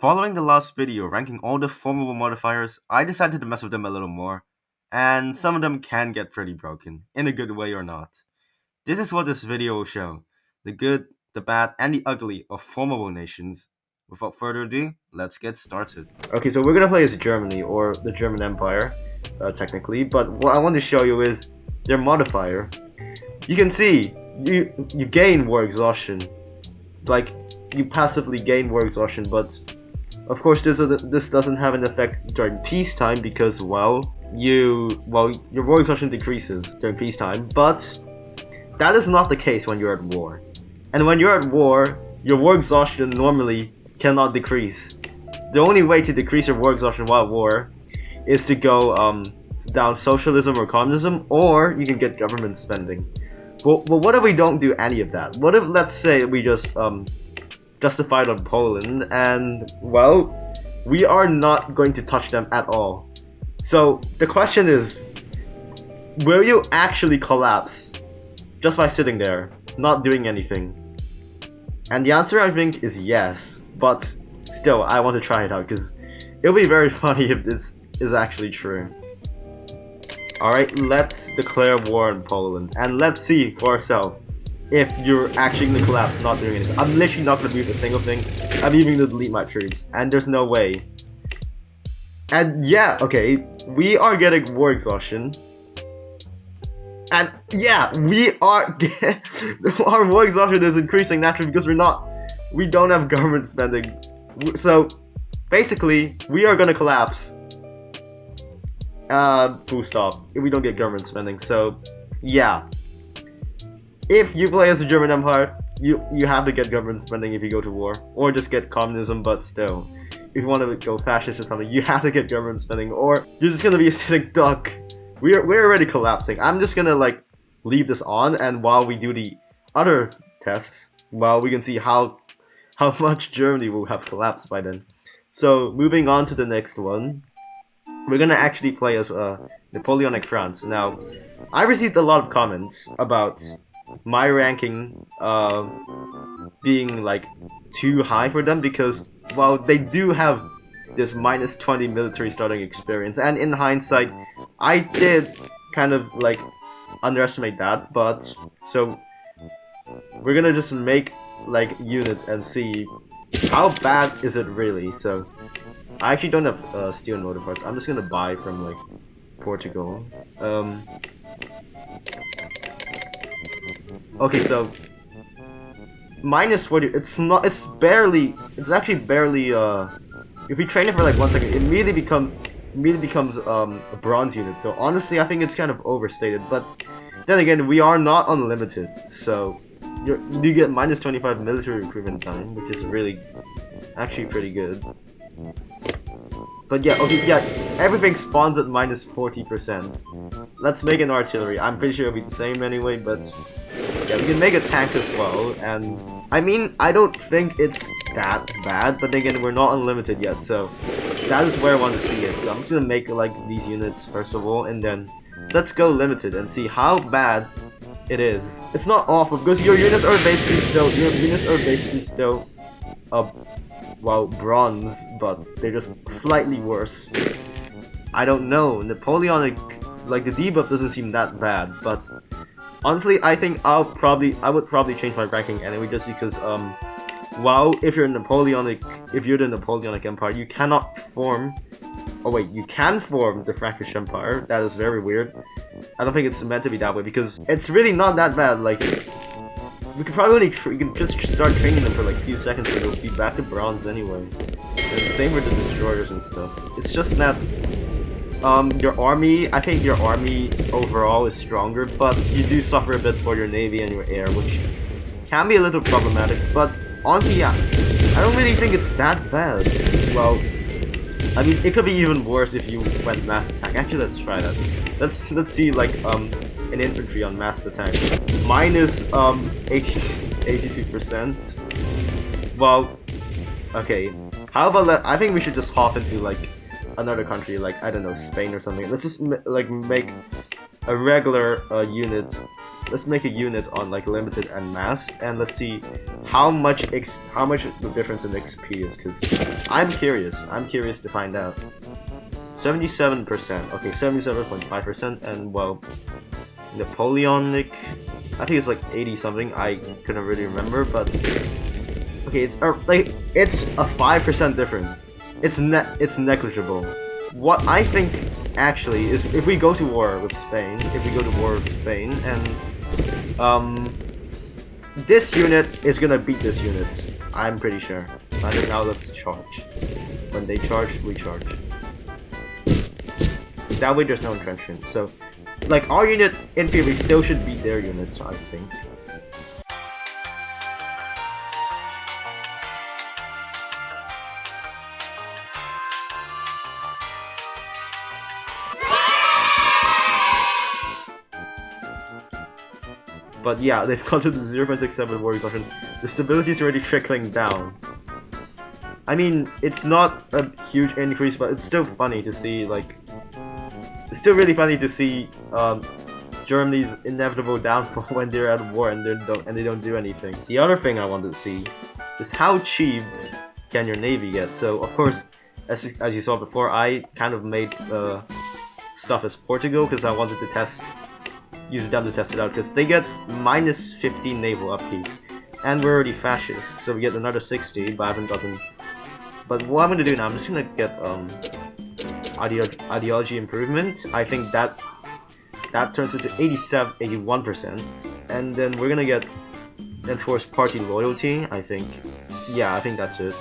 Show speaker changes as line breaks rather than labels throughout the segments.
Following the last video ranking all the formable modifiers, I decided to mess with them a little more, and some of them can get pretty broken, in a good way or not. This is what this video will show, the good, the bad, and the ugly of formable nations. Without further ado, let's get started. Okay, so we're gonna play as Germany, or the German Empire, uh, technically, but what I want to show you is their modifier. You can see, you, you gain war exhaustion, like, you passively gain war exhaustion, but of course, this this doesn't have an effect during peacetime because, well, you well your war exhaustion decreases during peacetime, but that is not the case when you're at war. And when you're at war, your war exhaustion normally cannot decrease. The only way to decrease your war exhaustion while at war is to go um, down socialism or communism, or you can get government spending. Well, well, what if we don't do any of that? What if, let's say, we just um, justified on Poland, and well, we are not going to touch them at all. So the question is, will you actually collapse just by sitting there, not doing anything? And the answer I think is yes, but still, I want to try it out because it'll be very funny if this is actually true. Alright, let's declare war on Poland, and let's see for ourselves if you're actually gonna collapse not doing anything. I'm literally not gonna move a single thing. I'm even gonna delete my troops, and there's no way. And yeah, okay, we are getting war exhaustion. And yeah, we are our war exhaustion is increasing naturally because we're not we don't have government spending. So basically, we are gonna collapse. Uh, full stop. If we don't get government spending. So yeah, if you play as the German Empire, you you have to get government spending if you go to war, or just get communism. But still, if you want to go fascist or something, you have to get government spending, or you're just gonna be a sitting duck. We're we're already collapsing. I'm just gonna like leave this on, and while we do the other tests, well, we can see how how much Germany will have collapsed by then. So moving on to the next one, we're gonna actually play as uh, Napoleonic France. Now, I received a lot of comments about my ranking uh, being like too high for them because well they do have this minus 20 military starting experience and in hindsight I did kind of like underestimate that but so we're gonna just make like units and see how bad is it really so I actually don't have uh, steel motor parts. I'm just gonna buy from like Portugal. Um Okay, so minus 40 it's not it's barely it's actually barely uh if we train it for like one second it immediately becomes immediately becomes um a bronze unit. So honestly i think it's kind of overstated but then again we are not unlimited. So you get minus 25 military recruitment time which is really actually pretty good but yeah, okay, yeah, everything spawns at minus 40%. Let's make an artillery. I'm pretty sure it'll be the same anyway, but yeah, we can make a tank as well, and I mean, I don't think it's that bad, but again, we're not unlimited yet, so that is where I want to see it. So I'm just gonna make like these units first of all, and then let's go limited and see how bad it is. It's not awful because your units are basically still your units are basically still uh, well, bronze, but they're just slightly worse. I don't know, Napoleonic, like the debuff doesn't seem that bad, but honestly, I think I'll probably, I would probably change my ranking anyway, just because, um, well, if you're Napoleonic, if you're the Napoleonic Empire, you cannot form, oh wait, you can form the Frankish Empire, that is very weird. I don't think it's meant to be that way, because it's really not that bad, like, we could probably only could just start training them for like a few seconds and they'll be back to bronze anyway. And same for the destroyers and stuff. It's just that um, your army, I think your army overall is stronger, but you do suffer a bit for your navy and your air, which can be a little problematic, but honestly, yeah, I don't really think it's that bad. Well, I mean, it could be even worse if you went mass attack. Actually, let's try that. Let's let's see like um an infantry on mass attack. Minus um 82 percent. Well, okay. How about that? I think we should just hop into like another country, like I don't know, Spain or something. Let's just like make a regular uh, unit. Let's make a unit on like limited and mass, and let's see how much X how much the difference in XP is. Cause I'm curious. I'm curious to find out. 77%. Okay, 77.5%, and well, Napoleonic. I think it's like 80 something. I couldn't really remember, but okay, it's uh, like it's a five percent difference. It's ne it's negligible. What I think actually is if we go to war with Spain, if we go to war with Spain, and um, this unit is gonna beat this unit. I'm pretty sure. And now let's charge. When they charge, we charge. That way there's no entrenchment. So, like, our unit, in theory, still should beat their units, I think. But yeah, they've gone to the 0.67 war exhaustion. The stability is already trickling down. I mean, it's not a huge increase, but it's still funny to see, like... It's still really funny to see, um, Germany's inevitable downfall when they're at war and they don't and they don't do anything. The other thing I wanted to see is how cheap can your navy get. So of course, as as you saw before, I kind of made uh, stuff as Portugal because I wanted to test use them to test it out because they get minus 15 naval upkeep. And we're already fascist, so we get another 60, but I haven't gotten... But what I'm gonna do now, I'm just gonna get, um... Ideology, ideology improvement. I think that... That turns into 87, 81%. And then we're gonna get... Enforced party loyalty, I think. Yeah, I think that's it.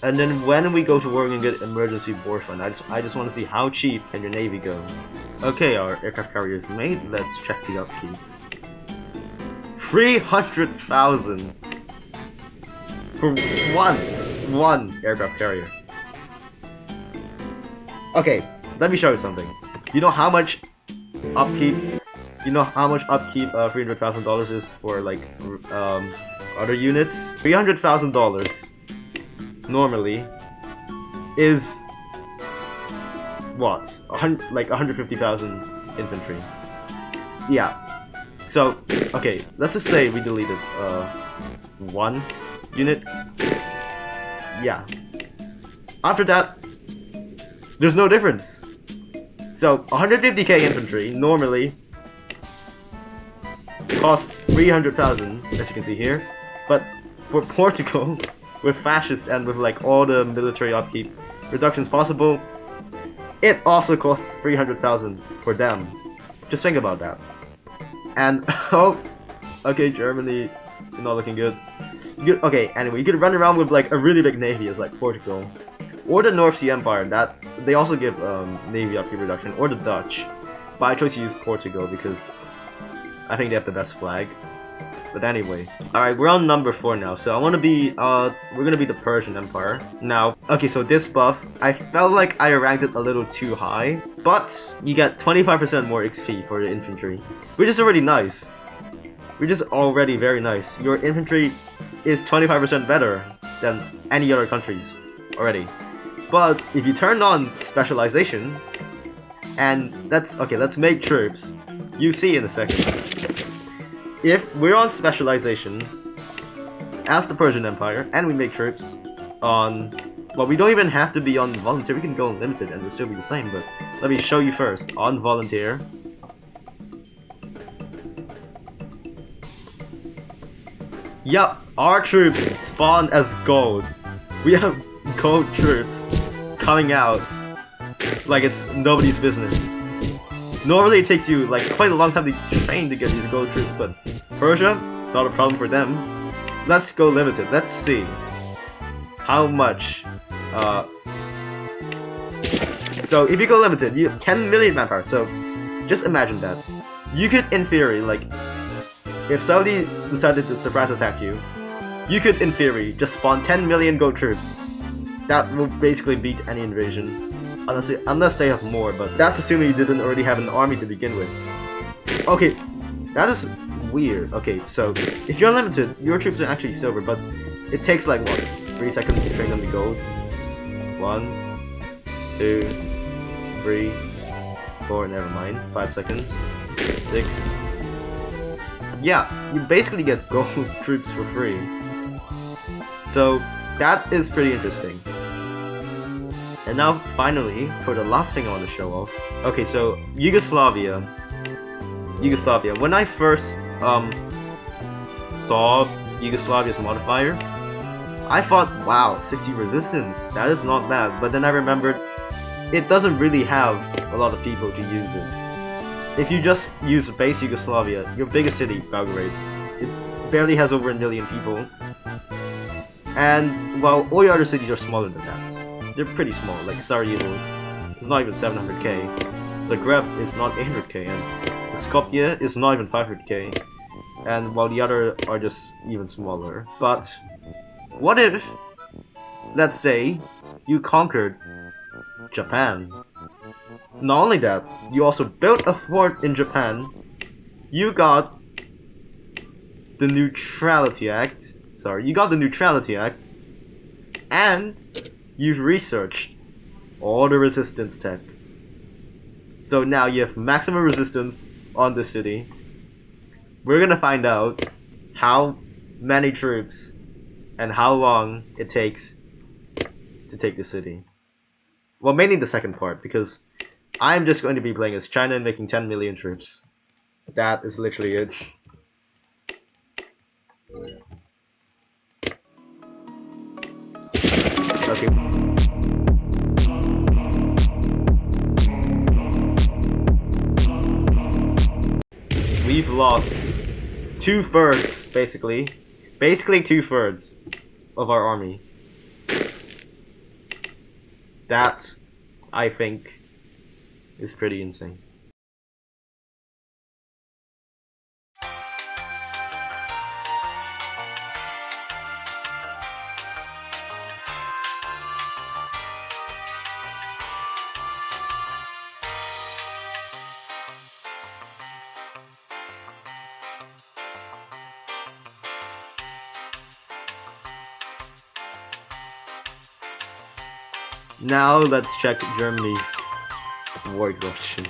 And then when we go to war, we're get emergency war fund. I just, I just want to see how cheap can your navy go. Okay, our aircraft carrier is made. Let's check the upkeep. 300,000 for one, one aircraft carrier. Okay, let me show you something. You know how much upkeep? You know how much upkeep uh, $300,000 is for like um, other units? $300,000 normally is what? like 150,000 infantry. Yeah. So, okay, let's just say we deleted uh, one unit. Yeah. After that, there's no difference. So, 150k infantry normally costs 300,000, as you can see here. But for Portugal, with fascists and with like all the military upkeep reductions possible, it also costs 300,000 for them. Just think about that. And, oh, okay, Germany, not looking good. You, okay, anyway, you could run around with like a really big navy as like Portugal. Or the North Sea Empire, that they also give um, navy upkeep reduction, or the Dutch. But I chose to use Portugal because I think they have the best flag. But anyway, alright, we're on number 4 now, so I want to be, uh, we're gonna be the Persian Empire. Now, okay, so this buff, I felt like I ranked it a little too high, but you get 25% more XP for your infantry, which is already nice. Which is already very nice. Your infantry is 25% better than any other countries already. But if you turn on specialization, and that's, okay, let's make troops. You see in a second if we're on specialization as the Persian Empire and we make troops on well we don't even have to be on volunteer we can go unlimited and it'll still be the same but let me show you first on volunteer Yup, our troops spawn as gold. We have gold troops coming out like it's nobody's business. Normally it takes you like quite a long time to train to get these gold troops, but Persia, not a problem for them. Let's go limited. Let's see how much. Uh, so if you go limited, you have 10 million manpower. So just imagine that. You could, in theory, like, if somebody decided to surprise attack you, you could, in theory, just spawn 10 million gold troops. That will basically beat any invasion. Unless, unless they have more, but that's assuming you didn't already have an army to begin with. Okay, that is weird. Okay, so if you're unlimited, your troops are actually silver, but it takes like what, three seconds to train them to gold. One, two, three, four, never mind. Five seconds. Six. Yeah, you basically get gold troops for free. So that is pretty interesting. And now, finally, for the last thing I want to show off. Okay, so Yugoslavia. Yugoslavia. When I first um, saw Yugoslavia's modifier, I thought, wow, 60 resistance, that is not bad. But then I remembered, it doesn't really have a lot of people to use it. If you just use base Yugoslavia, your biggest city, Belgrade, it barely has over a million people. And, well, all your other cities are smaller than that. They're pretty small, like Sarajevo it's not even 700k, Zagreb is not 800k, and Skopje is not even 500k, and while the other are just even smaller. But what if, let's say, you conquered Japan? Not only that, you also built a fort in Japan, you got the Neutrality Act, sorry, you got the Neutrality Act, and you've researched all the resistance tech. So now you have maximum resistance on the city. We're gonna find out how many troops and how long it takes to take the city. Well, mainly the second part, because I'm just going to be playing as China and making 10 million troops. That is literally it. We've lost two-thirds, basically, Basically two-thirds of our army. That, I think, is pretty insane. Now let's check Germany's war exhaustion.